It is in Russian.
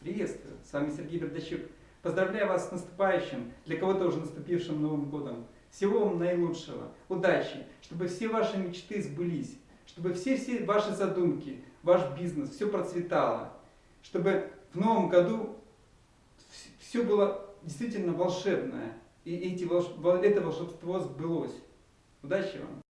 Приветствую, с вами Сергей Бердачук. Поздравляю вас с наступающим, для кого-то уже наступившим Новым Годом. Всего вам наилучшего, удачи, чтобы все ваши мечты сбылись, чтобы все-все ваши задумки, ваш бизнес, все процветало, чтобы в Новом году все было действительно волшебное, и эти это волшебство сбылось. Удачи вам!